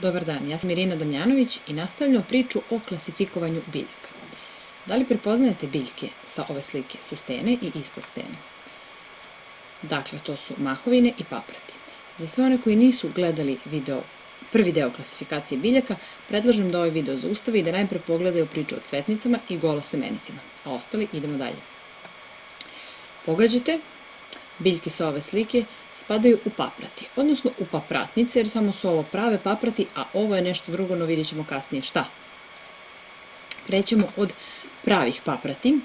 Dobar dan, ja sam Irina Damjanović i nastavljamo priču o klasifikovanju biljaka. Da li prepoznajete biljke sa ove slike, sa stene i ispod stene? Dakle, to su mahovine i paprati. Za sve one koji nisu gledali video, prvi deo klasifikacije biljaka, predlažem da ovaj video zaustave i da najpre pogledaju priču o cvetnicama i golosemenicima, a ostali idemo dalje. Pogađate, biljke sa ove slike spadaju u paprati, odnosno u papratnice, jer samo su ovo prave paprati, a ovo je nešto drugo, no vidjet ćemo kasnije šta. Krećemo od pravih paprati,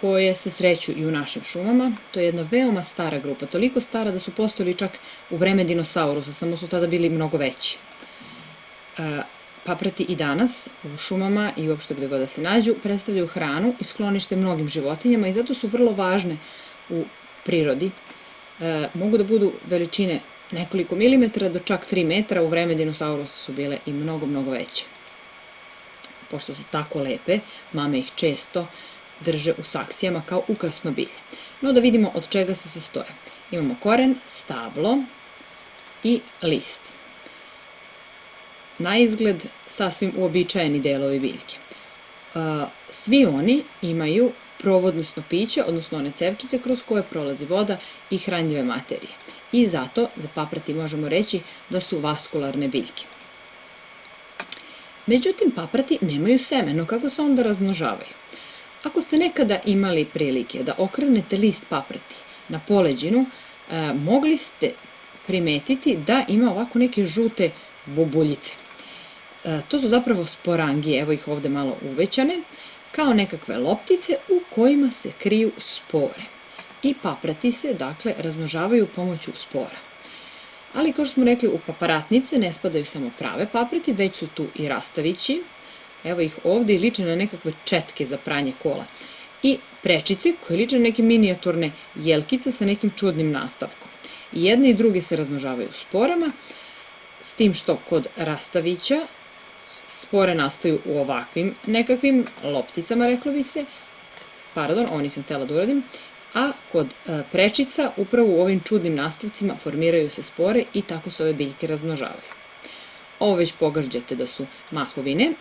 koje se sreću i u našim šumama. To je jedna veoma stara grupa, toliko stara da su postojali čak u vreme dinosaurusa, samo su tada bili mnogo veći. E, paprati i danas u šumama i uopšte gde god da se nađu predstavljaju hranu i sklonište mnogim životinjama i zato su vrlo važne u prirodi mogu da budu veličine nekoliko milimetara do čak 3 metra, u vreme dinosaurusa su bile i mnogo, mnogo veće. Pošto su tako lepe, mame ih često drže u saksijama kao ukrasno bilje. No da vidimo od čega se sastoje. Imamo koren, stablo i list. Na izgled sasvim uobičajeni delovi biljke. Svi oni imaju provodnostno piće, odnosno one cevčice kroz koje prolazi voda i hranjive materije. I zato za paprati možemo reći da su vaskularne biljke. Međutim, paprati nemaju seme, no kako se onda razmnožavaju? Ako ste nekada imali prilike da okrenete list paprati na poleđinu, e, mogli ste primetiti da ima ovako neke žute bubuljice. E, to su zapravo sporangije, evo ih ovde malo uvećane kao nekakve loptice u kojima se kriju spore. I paprati se, dakle, razmnožavaju pomoću spora. Ali, kao što smo rekli, u paparatnice ne spadaju samo prave paprati, već su tu i rastavići, evo ih ovde i liče na nekakve četke za pranje kola. I prečice koje liče na neke minijaturne jelkice sa nekim čudnim nastavkom. I jedne i druge se razmnožavaju sporama, s tim što kod rastavića spore nastaju u ovakvim nekakvim lopticama, reklo bi se, pardon, ovo nisam htela da uradim, a kod e, prečica upravo u ovim čudnim nastavcima formiraju se spore i tako se ove biljke razmnožavaju. Ovo već pogađate da su mahovine.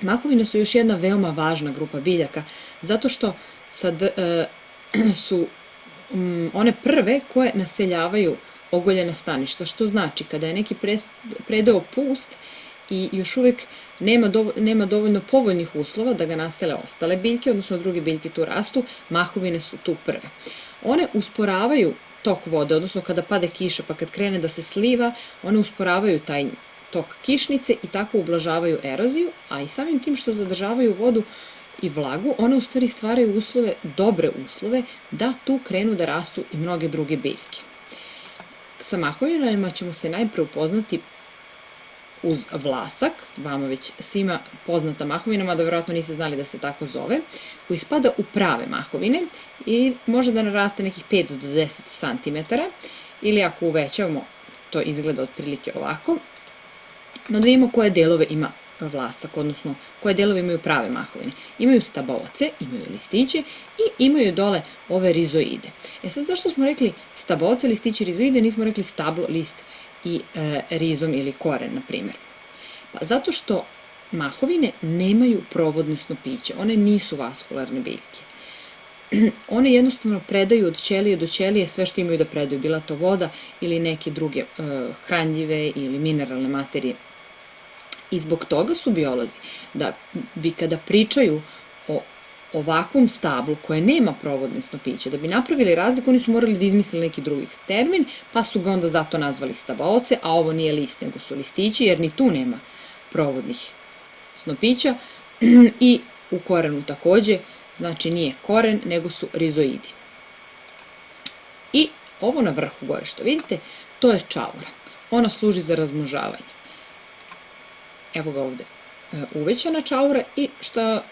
Mahovine su još jedna veoma važna grupa biljaka, zato što sad, e, su mm, one prve koje naseljavaju ogoljena staništa, što znači kada je neki predeo pust i još uvek nema, nema dovoljno povoljnih uslova da ga nasele ostale biljke, odnosno druge biljke tu rastu, mahovine su tu prve. One usporavaju tok vode, odnosno kada pade kiša pa kad krene da se sliva, one usporavaju taj tok kišnice i tako ublažavaju eroziju, a i samim tim što zadržavaju vodu i vlagu, one u stvari stvaraju uslove, dobre uslove, da tu krenu da rastu i mnoge druge biljke. Sa mahovinama ćemo se najpre upoznati uz vlasak, vama već svima poznata mahovina, mada verovatno niste znali da se tako zove, koji spada u prave mahovine i može da naraste nekih 5 do 10 cm ili ako uvećavamo, to izgleda otprilike ovako. No da vidimo koje delove ima vlasak, odnosno koje delove imaju prave mahovine. Imaju staboce, imaju listiće i imaju dole ove rizoide. E sad zašto smo rekli staboce, listiće, rizoide, nismo rekli stablo, list i e, rizom ili koren, na primjer. Pa zato što mahovine nemaju provodnesno piće, one nisu vaskularne biljke. One jednostavno predaju od ćelije do ćelije sve što imaju da predaju, bila to voda ili neke druge e, hranljive ili mineralne materije. I zbog toga su biolozi da bi kada pričaju ovakvom stablu koje nema provodne snopiće, da bi napravili razliku, oni su morali da izmisle neki drugi termin, pa su ga onda zato nazvali stabaoce, a ovo nije list, nego su listići, jer ni tu nema provodnih snopića i u korenu takođe, znači nije koren, nego su rizoidi. I ovo na vrhu gore što vidite, to je čaura. Ona služi za razmnožavanje. Evo ga ovde e, uvećana čaura i šta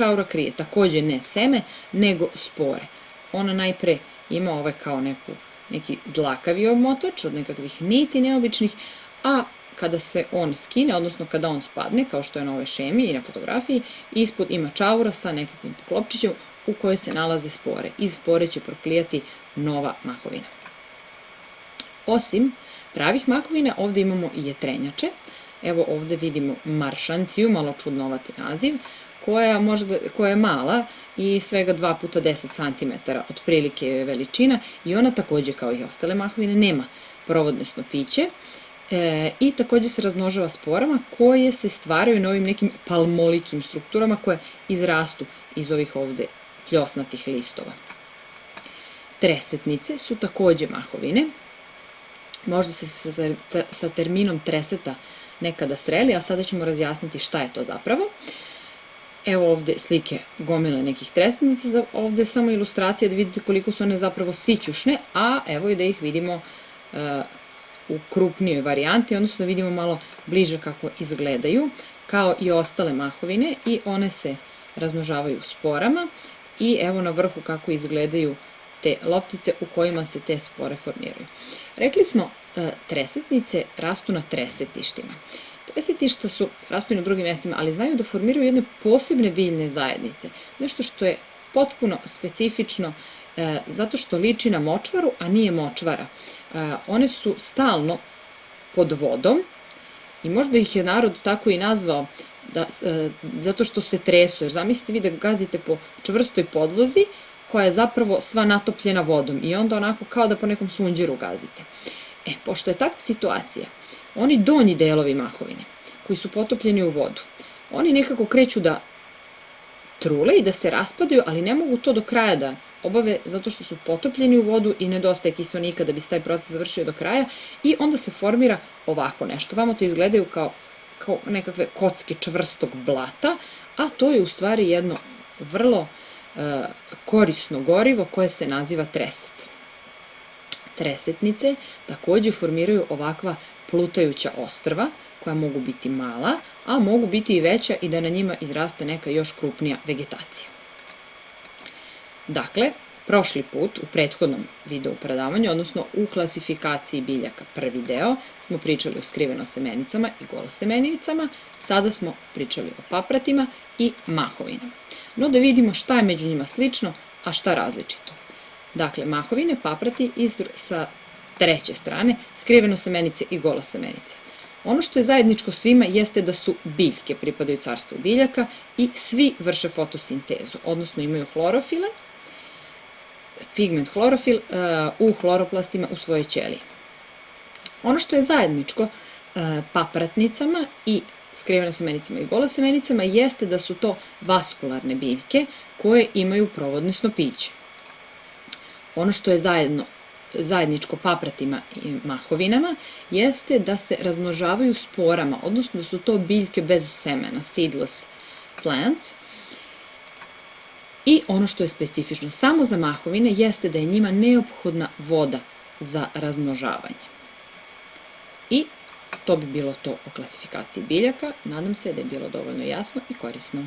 čaura krije takođe ne seme, nego spore. Ona najpre ima ovaj kao neku, neki dlakavi omotač od nekakvih niti neobičnih, a kada se on skine, odnosno kada on spadne, kao što je na ovoj šemi i na fotografiji, ispod ima čaura sa nekakvim poklopčićem u kojoj se nalaze spore. Iz spore će proklijati nova mahovina. Osim pravih mahovina, ovde imamo i jetrenjače. Evo ovde vidimo maršanciju, malo čudnovati naziv, koja, može da, koja je mala i svega 2 puta 10 cm otprilike je veličina i ona takođe kao i ostale mahovine nema provodne snopiće e, i takođe se razmnožava sporama koje se stvaraju na ovim nekim palmolikim strukturama koje izrastu iz ovih ovde pljosnatih listova. Tresetnice su takođe mahovine, možda se sa, sa terminom treseta nekada sreli, a sada ćemo razjasniti šta je to zapravo. Evo ovde slike gomile nekih tresnica, da ovde samo ilustracija da vidite koliko su one zapravo sićušne, a evo i da ih vidimo uh, u krupnijoj varijanti, odnosno da vidimo malo bliže kako izgledaju, kao i ostale mahovine i one se razmnožavaju sporama i evo na vrhu kako izgledaju te loptice u kojima se te spore formiraju. Rekli smo, e, tresetnice rastu na tresetištima. Tresetišta su, rastu na drugim mestima, ali znaju da formiraju jedne posebne biljne zajednice. Nešto što je potpuno specifično e, zato što liči na močvaru, a nije močvara. E, one su stalno pod vodom i možda ih je narod tako i nazvao da, e, zato što se tresu, jer zamislite vi da gazite po čvrstoj podlozi koja je zapravo sva natopljena vodom i onda onako kao da po nekom sunđeru gazite. E, pošto je takva situacija, oni donji delovi mahovine, koji su potopljeni u vodu, oni nekako kreću da trule i da se raspadaju, ali ne mogu to do kraja da obave zato što su potopljeni u vodu i nedostaje kiselnika da bi se taj proces završio do kraja i onda se formira ovako nešto. Vamo to izgledaju kao, kao nekakve kocke čvrstog blata, a to je u stvari jedno vrlo e, korisno gorivo koje se naziva treset. Tresetnice takođe formiraju ovakva plutajuća ostrva koja mogu biti mala, a mogu biti i veća i da na njima izraste neka još krupnija vegetacija. Dakle, prošli put u prethodnom video predavanju, odnosno u klasifikaciji biljaka prvi deo, smo pričali o skriveno semenicama i golosemenivicama, sada smo pričali o papratima i mahovinama. No da vidimo šta je među njima slično, a šta različito. Dakle, mahovine, paprati i sa treće strane, skriveno semenice i golosemenice. Ono što je zajedničko svima jeste da su biljke, pripadaju carstvu biljaka i svi vrše fotosintezu, odnosno imaju hlorofile, pigment hlorofil uh, u hloroplastima u svojoj ćeliji. Ono što je zajedničko uh, papratnicama i skriveno semenicama i golosemenicama jeste da su to vaskularne biljke koje imaju provodne snopiće. Ono što je zajedno zajedničko papratima i mahovinama jeste da se razmnožavaju sporama, odnosno da su to biljke bez semena, seedless plants. I ono što je specifično samo za mahovine jeste da je njima neophodna voda za razmnožavanje. I to bi bilo to o klasifikaciji biljaka. Nadam se da je bilo dovoljno jasno i korisno.